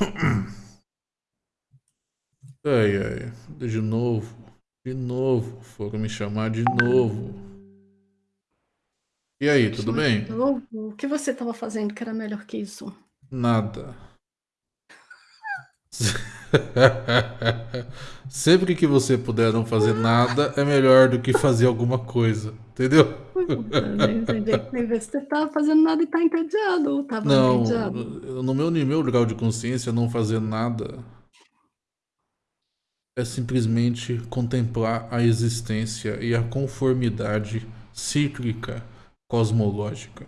Ai, ai. De novo. De novo. Foram me chamar de novo. E aí, tudo bem? O que você estava fazendo que era melhor que isso? Nada. Sempre que você puder não fazer nada, é melhor do que fazer alguma coisa. Entendeu? Você tá fazendo nada e tá entediado, ou não, entediado. No meu, no meu grau de consciência, não fazer nada é simplesmente contemplar a existência e a conformidade cíclica cosmológica.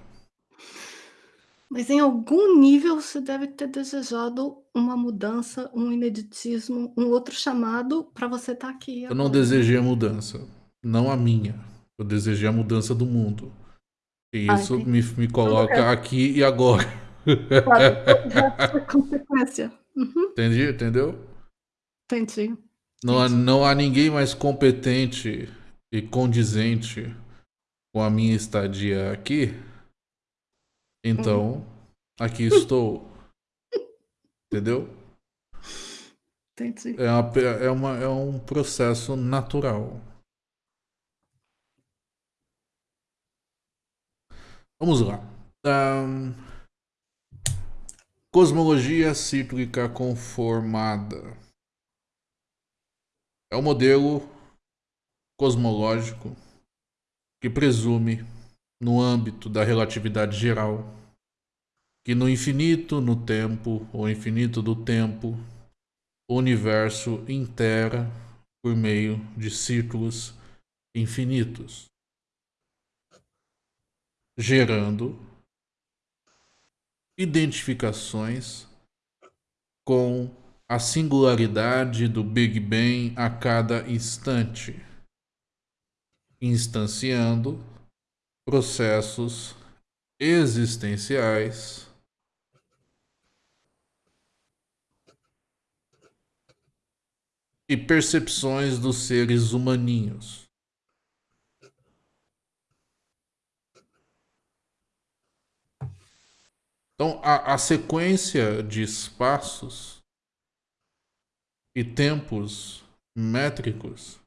Mas em algum nível você deve ter desejado uma mudança, um ineditismo, um outro chamado para você estar tá aqui agora. Eu não desejei a mudança, não a minha. Eu desejei a mudança do mundo. E ah, isso me, me coloca aqui e agora. Claro, consequência. Uhum. Entendi, entendeu? Entendi. Não há, não há ninguém mais competente e condizente com a minha estadia aqui. Então, hum. aqui estou. Entendeu? Entendi. É, uma, é, uma, é um processo natural. Vamos lá. Um, cosmologia cíclica conformada. É um modelo cosmológico que presume, no âmbito da relatividade geral, que no infinito no tempo, ou infinito do tempo, o universo intera por meio de círculos infinitos, gerando identificações com a singularidade do Big Bang a cada instante, instanciando processos existenciais e percepções dos seres humaninhos. Então, a, a sequência de espaços e tempos métricos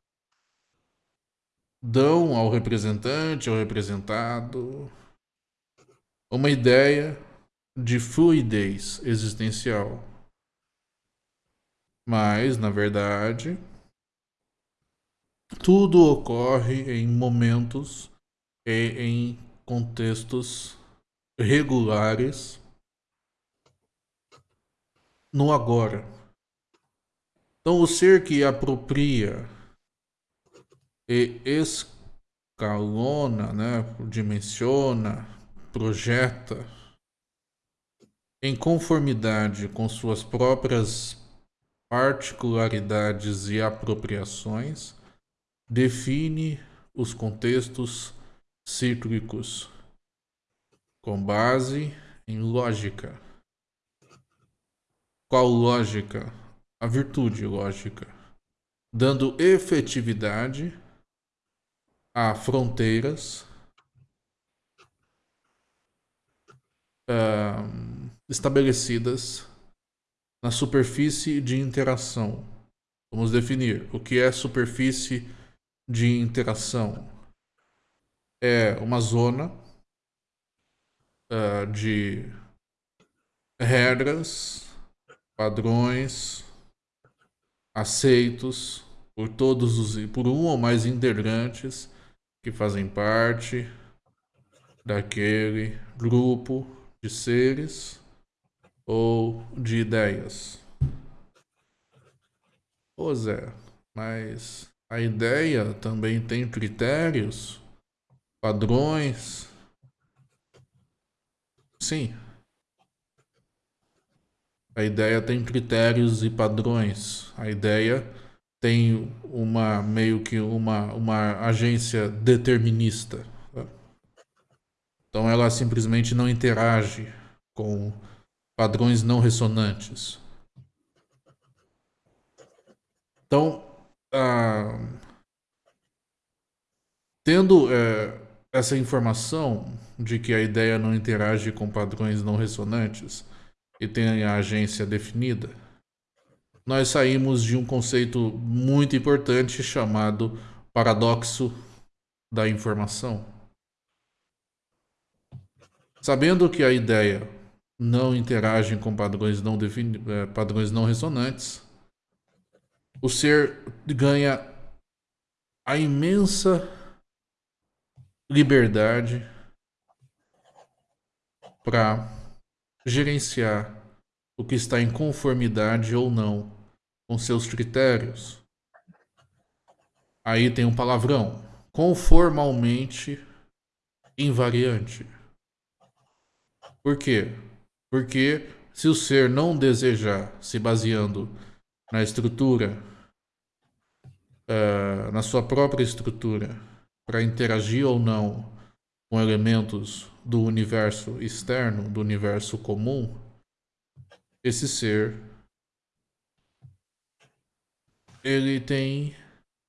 dão ao representante, ao representado, uma ideia de fluidez existencial. Mas, na verdade, tudo ocorre em momentos e em contextos regulares no agora. Então, o ser que apropria e escalona, né, dimensiona, projeta em conformidade com suas próprias particularidades e apropriações, define os contextos cíclicos com base em lógica. Qual lógica? a virtude lógica, dando efetividade a fronteiras uh, estabelecidas na superfície de interação. Vamos definir o que é superfície de interação. É uma zona uh, de regras, padrões, aceitos por todos os por um ou mais integrantes que fazem parte daquele grupo de seres ou de ideias. Ô Zé, mas a ideia também tem critérios, padrões. Sim, a ideia tem critérios e padrões. A ideia tem uma meio que uma, uma agência determinista. Tá? Então ela simplesmente não interage com padrões não ressonantes. Então, tendo é, essa informação de que a ideia não interage com padrões não ressonantes, e tem a agência definida, nós saímos de um conceito muito importante chamado paradoxo da informação. Sabendo que a ideia não interage com padrões não, defini eh, padrões não ressonantes, o ser ganha a imensa liberdade para gerenciar o que está em conformidade ou não com seus critérios. Aí tem um palavrão. Conformalmente invariante. Por quê? Porque se o ser não desejar, se baseando na estrutura, uh, na sua própria estrutura, para interagir ou não com elementos do universo externo, do universo comum, esse ser ele tem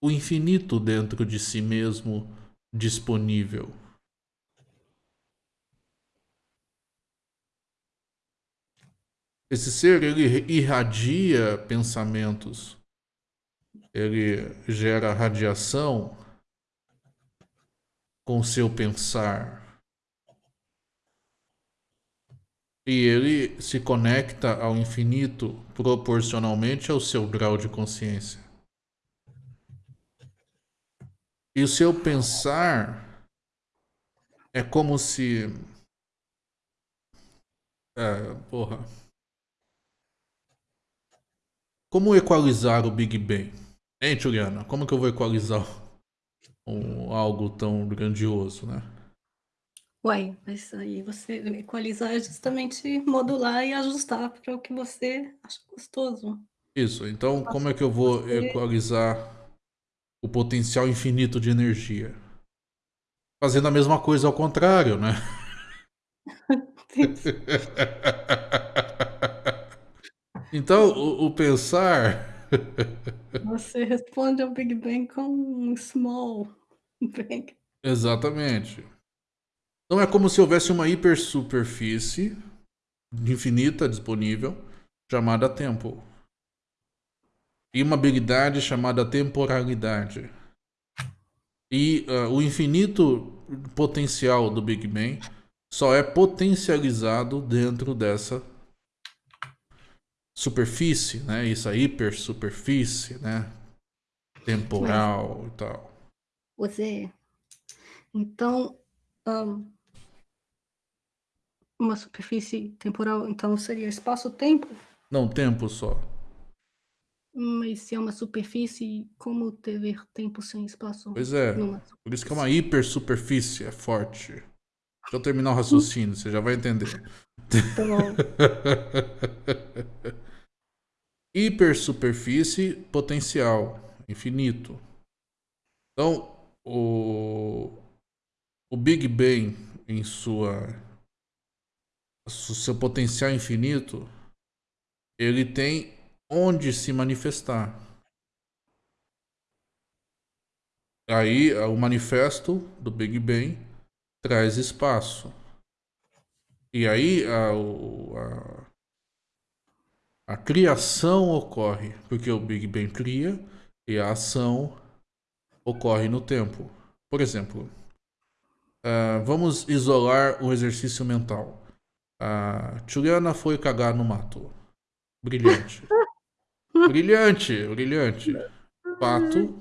o infinito dentro de si mesmo disponível. Esse ser ele irradia pensamentos, ele gera radiação com seu pensar. E ele se conecta ao infinito proporcionalmente ao seu grau de consciência. E o seu pensar é como se. É, porra. Como equalizar o Big Bang? Hein, Juliana? Como que eu vou equalizar um, algo tão grandioso, né? Uai, mas aí você equalizar é justamente modular e ajustar para o que você acha gostoso. Isso, então como é que eu vou você... equalizar o potencial infinito de energia? Fazendo a mesma coisa ao contrário, né? então, o, o pensar você responde ao Big Bang com um small bang. Exatamente. Então é como se houvesse uma hipersuperfície infinita disponível chamada tempo. E uma habilidade chamada temporalidade. E uh, o infinito potencial do Big Bang só é potencializado dentro dessa superfície, né? Isso a hipersuperfície, né? Temporal Mas, e tal. Você, então, um, uma superfície temporal, então seria espaço-tempo? Não, tempo só. Mas se é uma superfície, como ter tempo sem espaço? Pois é, por isso que é uma hipersuperfície, é forte. Deixa eu terminar o raciocínio, você já vai entender. Tá bom. hipersuperfície potencial, infinito. Então, o, o Big Bang em sua seu potencial infinito, ele tem onde se manifestar. Aí o manifesto do Big Bang traz espaço. E aí a, a, a criação ocorre porque o Big Bang cria e a ação ocorre no tempo. Por exemplo, uh, vamos isolar o exercício mental. A Juliana foi cagar no mato. Brilhante. brilhante, brilhante. Pato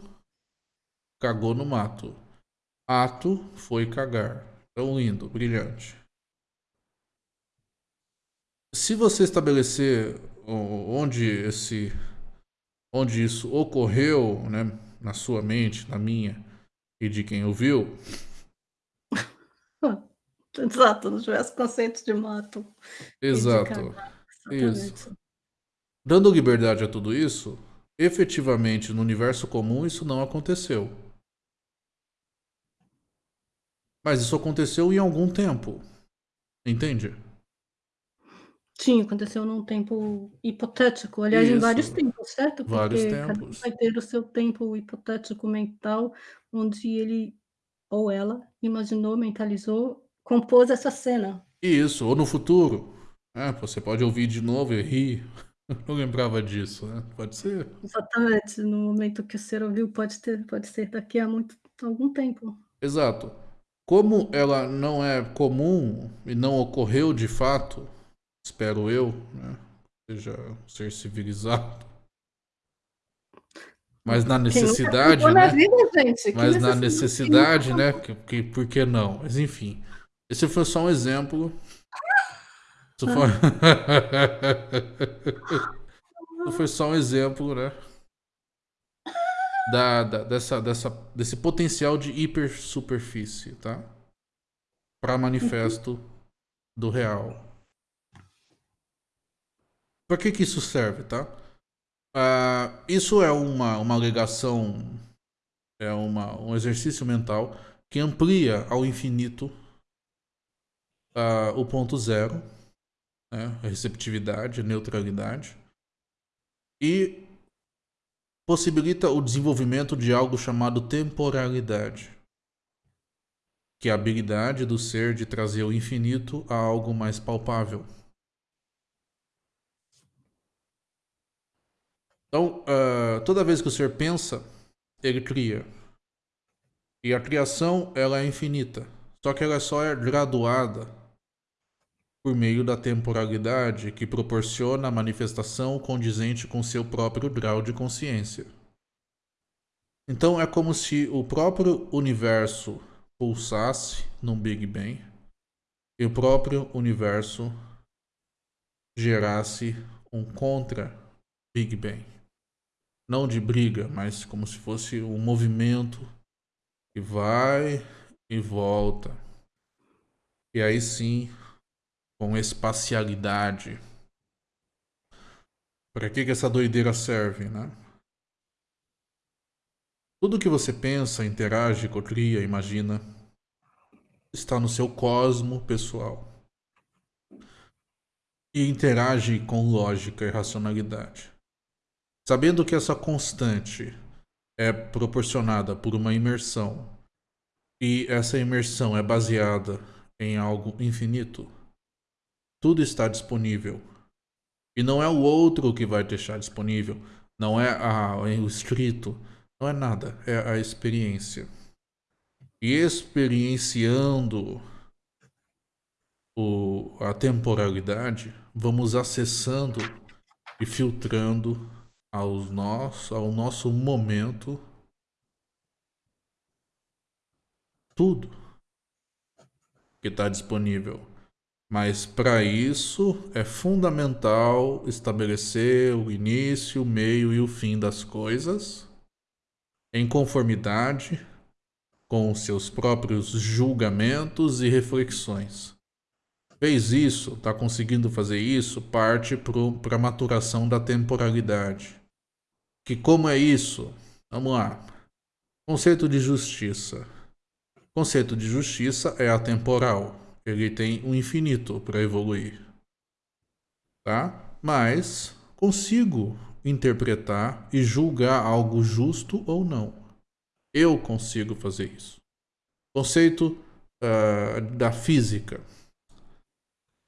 cagou no mato. Ato foi cagar. Tão lindo, brilhante. Se você estabelecer onde esse onde isso ocorreu, né, na sua mente, na minha e de quem ouviu. Exato, não tivesse conceito de mato. Exato. Isso. Dando liberdade a tudo isso, efetivamente no universo comum isso não aconteceu. Mas isso aconteceu em algum tempo. Entende? Sim, aconteceu num tempo hipotético, aliás, em vários tempos, certo? Porque Vários cada um tempos. vai ter o seu tempo hipotético mental, onde ele ou ela imaginou, mentalizou, compôs essa cena. Isso, ou no futuro. É, você pode ouvir de novo e rir. Não lembrava disso, né? Pode ser. Exatamente, no momento que o ser ouviu pode ter pode ser daqui a muito algum tempo. Exato. Como ela não é comum e não ocorreu de fato, espero eu, né? Seja um ser civilizado. Mas na necessidade, né? na vida, Mas na necessidade necessidade, né? Que, que, por que não? Mas enfim. Esse foi só um exemplo. Isso foi... Isso foi só um exemplo, né? Da, da, dessa, dessa, desse potencial de hipersuperfície, tá? Para manifesto do real. Para que que isso serve, tá? Uh, isso é uma, uma alegação, é uma, um exercício mental que amplia ao infinito uh, o ponto zero, né? a receptividade, a neutralidade, e possibilita o desenvolvimento de algo chamado temporalidade, que é a habilidade do ser de trazer o infinito a algo mais palpável. Então, uh, toda vez que o ser pensa, ele cria. E a criação, ela é infinita. Só que ela só é graduada por meio da temporalidade que proporciona a manifestação condizente com seu próprio grau de consciência. Então é como se o próprio universo pulsasse num Big Bang e o próprio universo gerasse um contra Big Bang. Não de briga, mas como se fosse um movimento que vai e volta. E aí sim com espacialidade. Para que, que essa doideira serve, né? Tudo que você pensa, interage, cria, imagina, está no seu cosmo pessoal. E interage com lógica e racionalidade. Sabendo que essa constante é proporcionada por uma imersão e essa imersão é baseada em algo infinito, tudo está disponível. E não é o outro que vai deixar disponível. Não é a, o escrito. Não é nada. É a experiência. E experienciando o, a temporalidade, vamos acessando e filtrando aos nosso, ao nosso momento tudo que está disponível. Mas para isso é fundamental estabelecer o início, o meio e o fim das coisas em conformidade com seus próprios julgamentos e reflexões. Fez isso, está conseguindo fazer isso, parte para a maturação da temporalidade. Que como é isso? Vamos lá. Conceito de justiça. Conceito de justiça é atemporal ele tem um infinito para evoluir. Tá? Mas consigo interpretar e julgar algo justo ou não. Eu consigo fazer isso. Conceito uh, da física.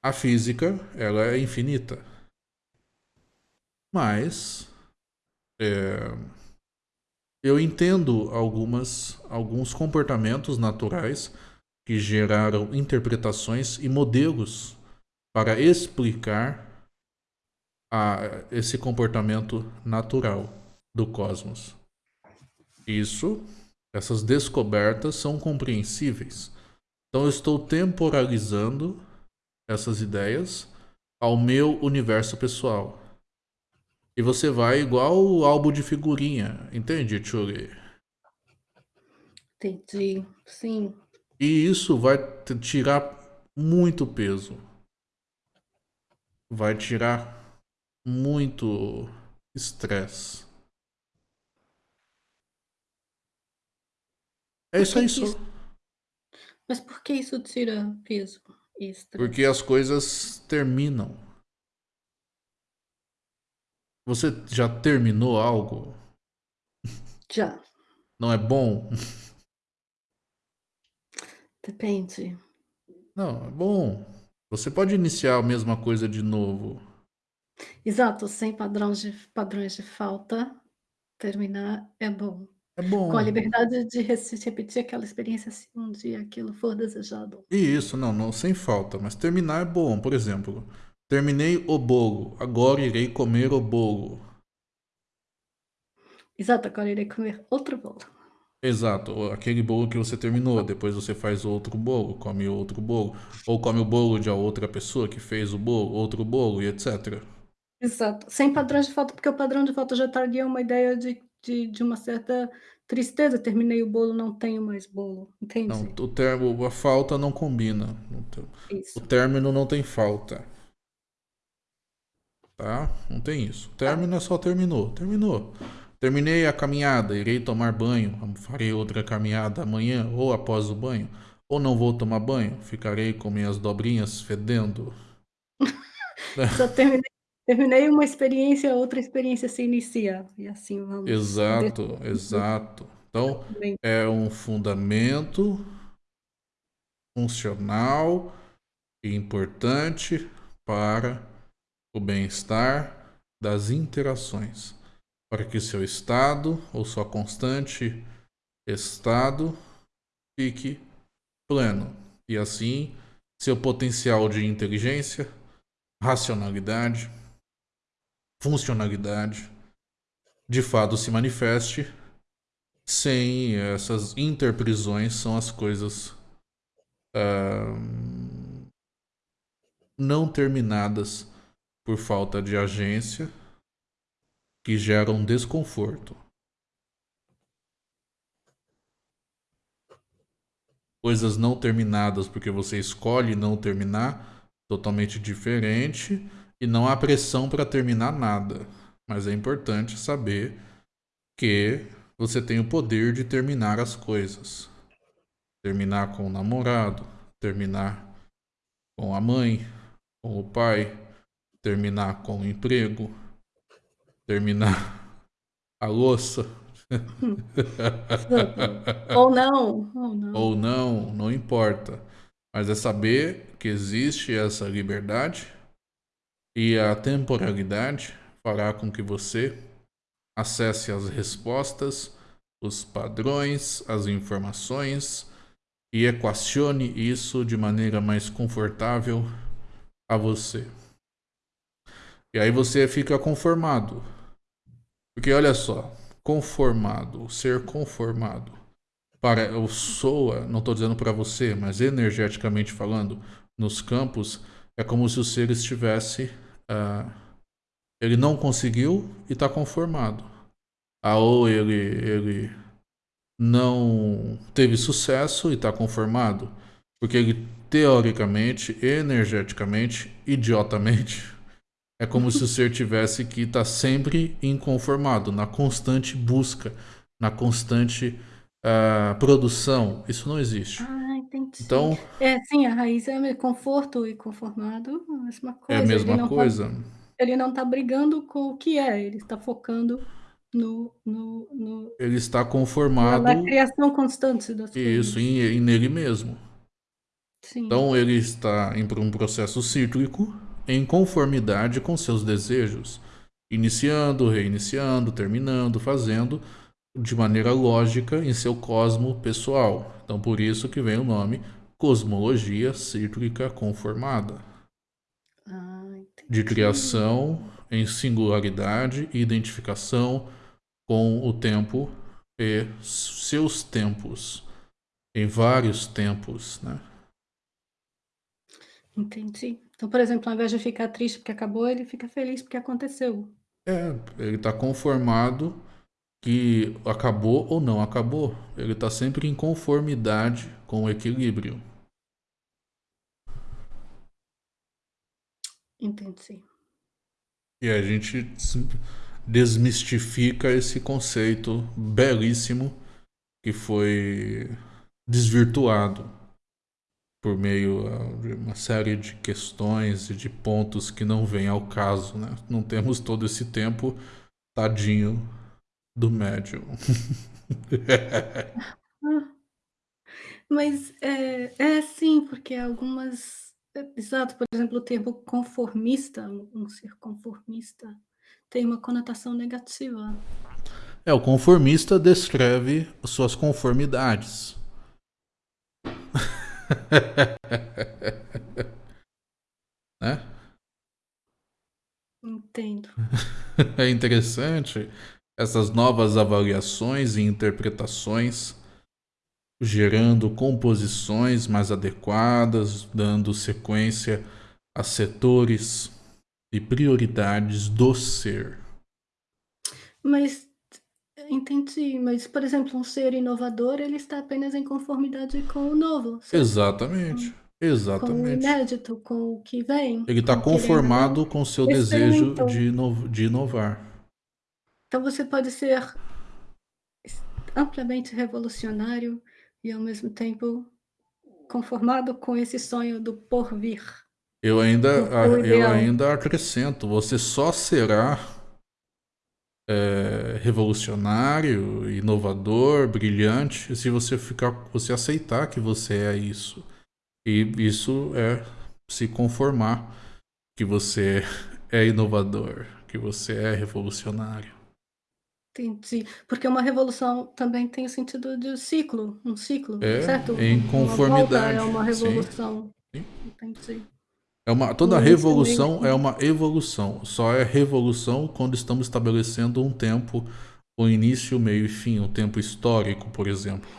A física, ela é infinita. Mas é, eu entendo algumas, alguns comportamentos naturais que geraram interpretações e modelos para explicar a, esse comportamento natural do cosmos. Isso, essas descobertas são compreensíveis. Então eu estou temporalizando essas ideias ao meu universo pessoal. E você vai igual o álbum de figurinha, entende, Churi? Entendi, sim. E isso vai tirar muito peso. Vai tirar muito estresse. É isso aí só. Mas por que isso tira peso e estresse? Porque as coisas terminam. Você já terminou algo? Já. Não é bom? Depende. Não, é bom. Você pode iniciar a mesma coisa de novo. Exato, sem padrões de padrões de falta, terminar é bom. É Com a bom. liberdade de repetir aquela experiência se um dia aquilo for desejado. Isso, não, não, sem falta, mas terminar é bom. Por exemplo, terminei o bolo, agora irei comer o bolo. Exato, agora irei comer outro bolo. Exato, aquele bolo que você terminou, depois você faz outro bolo, come outro bolo, ou come o bolo de outra pessoa que fez o bolo, outro bolo e etc. Exato, sem padrões de falta, porque o padrão de falta já traria uma ideia de de de uma certa tristeza, terminei o bolo, não tenho mais bolo, Não, entende? o termo a falta não combina, o Isso. término não tem falta. Tá? Não tem isso. Tá. Término é só terminou, terminou. Terminei a caminhada, irei tomar banho, farei outra caminhada amanhã ou após o banho, ou não vou tomar banho, ficarei com minhas dobrinhas fedendo. Só terminei terminei uma experiência, outra experiência se inicia, e assim vamos. Exato, exato. Então, é um fundamento funcional e importante para o bem-estar das interações, para que seu estado ou sua constante estado fique pleno e assim seu potencial de inteligência, racionalidade, funcionalidade de fato se manifeste. Sem essas interprisões são as coisas uh, não terminadas por falta de agência que geram desconforto. Coisas não terminadas porque você escolhe não terminar, totalmente diferente, e não há pressão para terminar nada. Mas é importante saber que você tem o poder de terminar as coisas. Terminar com o namorado, terminar com a mãe, com o pai, terminar com o emprego, terminar a louça. ou não, ou não. Ou não, não importa. Mas é saber que existe essa liberdade e a temporalidade fará com que você acesse as respostas, os padrões, as informações e equacione isso de maneira mais confortável a você. E aí você fica conformado. Porque olha só, conformado, ser conformado, para o soa, não estou dizendo para você, mas energeticamente falando, nos campos, é como se o ser estivesse, uh, ele não conseguiu e está conformado. Ah, ou ele, ele não teve sucesso e está conformado, porque ele teoricamente, energeticamente, idiotamente, é como se o ser tivesse que estar tá sempre inconformado, na constante busca, na constante uh, produção. Isso não existe. Ah, entendi. Então, é, sim, a raiz é conforto e conformado, a mesma coisa. É a mesma ele coisa. Tá, ele não está brigando com o que é, ele está focando no, no, no, Ele está conformado. Na, criação constante das isso, coisas. Isso, em, em nele mesmo. Sim. Então ele está em um processo cíclico em conformidade com seus desejos, iniciando, reiniciando, terminando, fazendo de maneira lógica em seu cosmo pessoal. Então por isso que vem o nome cosmologia cíclica conformada. Ah, de criação em singularidade e identificação com o tempo e seus tempos, em vários tempos, né? Entendi. Então, por exemplo, ao invés de ficar triste porque acabou, ele fica feliz porque aconteceu. É, ele está conformado que acabou ou não acabou. Ele está sempre em conformidade com o equilíbrio. Entendi. E a gente desmistifica esse conceito belíssimo que foi desvirtuado por meio ah, de uma série de questões e de pontos que não vêm ao caso, né? Não temos todo esse tempo, tadinho do médium. Mas é, é sim, porque algumas exato, por exemplo, o termo conformista, um ser conformista, tem uma conotação negativa. É, o conformista descreve suas conformidades. né? Entendo. É interessante essas novas avaliações e interpretações, gerando composições mais adequadas, dando sequência a setores e prioridades do ser. Mas entendi, mas por exemplo, um ser inovador, ele está apenas em conformidade com o novo. Certo? Exatamente. Exatamente. Com o inédito, com o que vem. Ele está conformado com o seu desejo de, ino de inovar. Então você pode ser amplamente revolucionário e ao mesmo tempo conformado com esse sonho do porvir. Eu ainda, eu ainda acrescento, você só será é, revolucionário, inovador, brilhante, se você ficar, você aceitar que você é isso. E isso é se conformar que você é inovador, que você é revolucionário. Entendi. Porque uma revolução também tem o sentido de ciclo, um ciclo, é, certo? Em conformidade. Uma é uma revolução. Sim. Entendi. É uma, toda revolução é uma evolução. Só é revolução quando estamos estabelecendo um tempo, o início, meio e fim, um tempo histórico, por exemplo.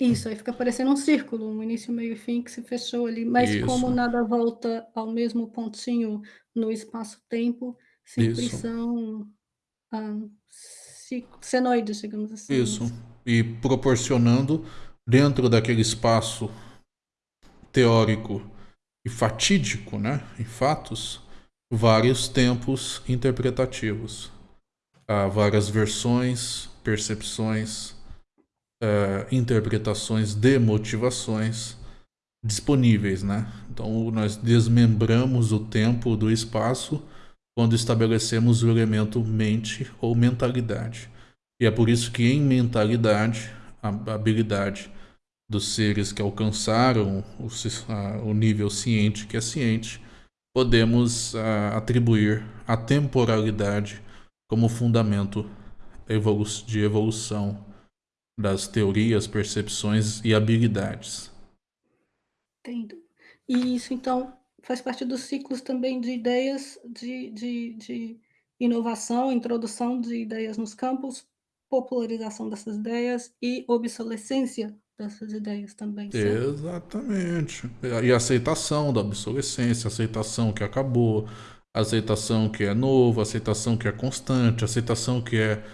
Isso, aí fica parecendo um círculo, um início, meio e fim que se fechou ali. Mas Isso. como nada volta ao mesmo pontinho no espaço-tempo, sempre Isso. são ah, senoides, digamos assim. Isso. E proporcionando, dentro daquele espaço teórico e fatídico, né, em fatos, vários tempos interpretativos. Há várias versões, percepções, uh, interpretações de motivações disponíveis, né? Então nós desmembramos o tempo do espaço quando estabelecemos o elemento mente ou mentalidade. E é por isso que em mentalidade, a habilidade dos seres que alcançaram o, o nível ciente que é ciente, podemos atribuir a temporalidade como fundamento evolu de evolução das teorias, percepções e habilidades. Entendo. E isso, então, faz parte dos ciclos também de ideias de, de, de inovação, introdução de ideias nos campos, popularização dessas ideias e obsolescência dessas ideias também, certo? Exatamente. E aceitação da obsolescência, aceitação que acabou, aceitação que é novo, aceitação que é constante, aceitação que é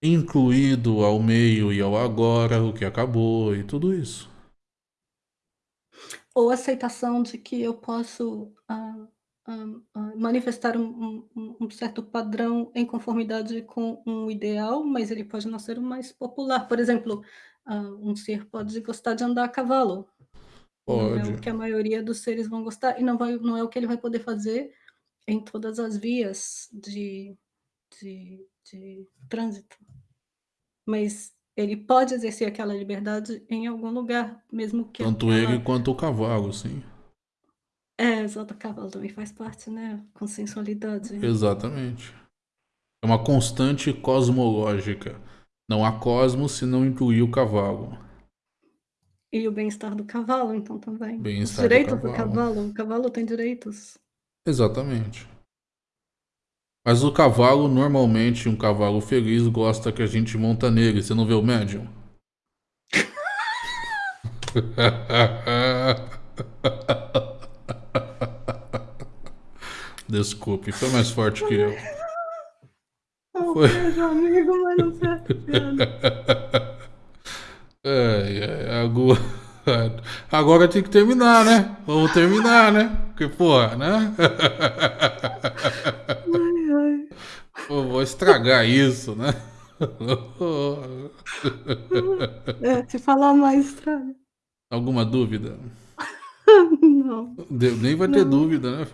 incluído ao meio e ao agora, o que acabou e tudo isso. Ou aceitação de que eu posso uh, uh, uh, manifestar um, um, um, certo padrão em conformidade com um ideal, mas ele pode não ser o mais popular. Por exemplo, um ser pode gostar de andar a cavalo. Pode. Não é o que a maioria dos seres vão gostar, e não, vai, não é o que ele vai poder fazer em todas as vias de, de, de trânsito mas ele pode exercer aquela liberdade em algum lugar, mesmo que Tanto aquela... ele quanto o cavalo, sim. É, exato, o cavalo também faz parte, né? Com sensualidade. Exatamente. É uma constante cosmológica. Não há cosmos se não incluir o cavalo. E o bem-estar do cavalo, então, também. Os direitos do cavalo. do cavalo. O cavalo tem direitos. Exatamente. Mas o cavalo, normalmente, um cavalo feliz gosta que a gente monta nele. Você não vê o médium? Desculpe, foi mais forte que eu. Foi. amigo, mas não Agora... agora tem que terminar, né? Vamos terminar, né? Porque, porra, né? Pô, vou estragar isso, né? É, se falar mais, estraga. Alguma dúvida? Não. Nem vai ter Não. dúvida, né?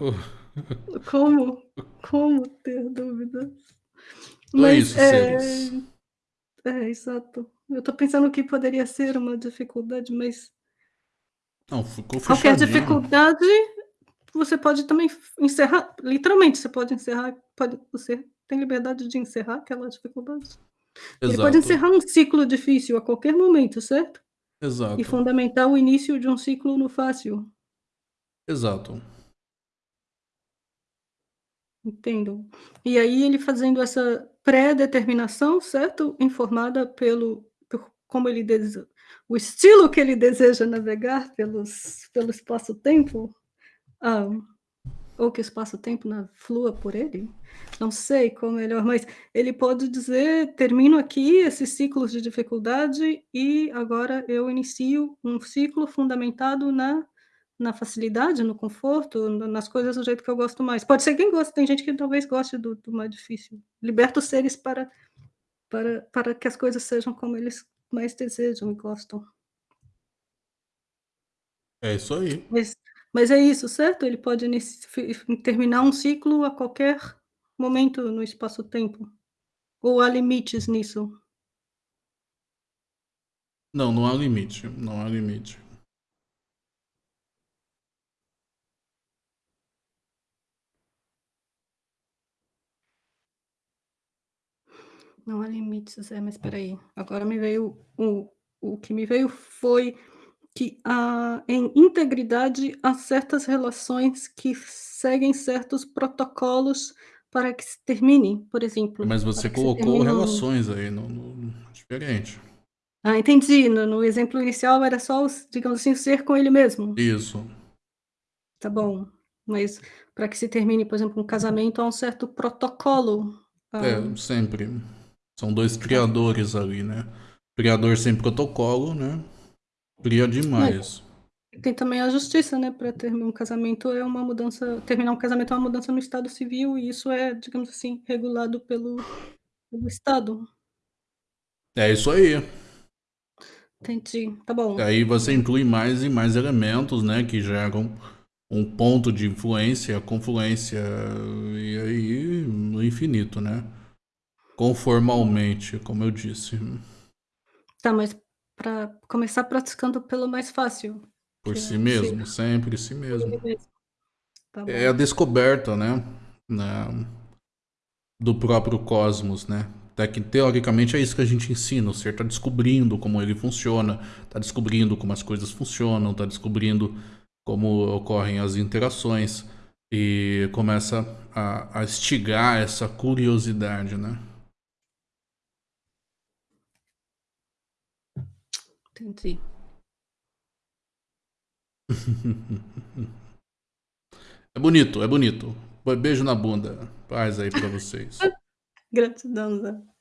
Como? Como ter dúvidas? Mas, é isso, é... É, exato. Eu tô pensando que poderia ser uma dificuldade, mas. Não, ficou Qualquer dificuldade você pode também encerrar literalmente, você pode encerrar pode você tem liberdade de encerrar aquela dificuldade. Ele pode Exato. encerrar um ciclo difícil a qualquer momento, certo? E Exato. fundamentar o início de um ciclo no fácil. Exato. Entendo. E aí ele fazendo essa pré-determinação, certo? Informada pelo por como ele dese o estilo que ele deseja navegar pelos pelo espaço-tempo, hã, ou que o espaço-tempo, flua por ele, não sei qual melhor, mas ele pode dizer: "Termino aqui esses ciclos de dificuldade e agora eu inicio um ciclo fundamentado na na facilidade, no conforto, na nas coisas do jeito que eu gosto mais". Pode ser quem gosta, tem gente que talvez goste do do mais difícil. Liberta os seres para para para que as coisas sejam como eles mais desejam e gostam. É isso aí. Mas mas é isso, certo? Ele pode terminar um ciclo a qualquer momento no espaço-tempo? Ou há limites nisso? Não, não há limite, não há limite. Não há limites, é, mas espera aí, agora me veio o o que me veio foi que há em integridade há certas relações que seguem certos protocolos para que se termine, por exemplo, Mas você colocou termine relações aí no no diferente. Ah, entendi, no no exemplo inicial era só os digamos assim, ser com ele mesmo. Isso. Tá bom, mas para que se termine, por exemplo, um casamento, há um certo protocolo, É, hã sempre. São 2 Tá. criadores ali, né. Criador sem protocolo, né, cria Mas demais. tem também a justiça, né, pra terminar um casamento é uma mudança terminar um casamento é uma mudança no estado civil e isso é, digamos assim, regulado pelo pelo estado. É isso aí. Entendi, tá bom. Aí você inclui mais e mais elementos, né, que geram um ponto de influência, confluência, e aí no infinito, né. Conformalmente, como eu disse. Tá, mas pra começar praticando pelo mais fácil, Por é si mesmo, sempre si Por mesmo. Tá É a descoberta, né, na do próprio cosmos, né. Até que teoricamente é isso que a gente ensina, o ser tá descobrindo como ele funciona, tá descobrindo como as coisas funcionam, tá descobrindo como ocorrem as interações, e começa a a instigar essa curiosidade, né. Entendi. É bonito, é bonito. Be beijo na bunda. Paz aí pra vocês. Gratidão, Zé.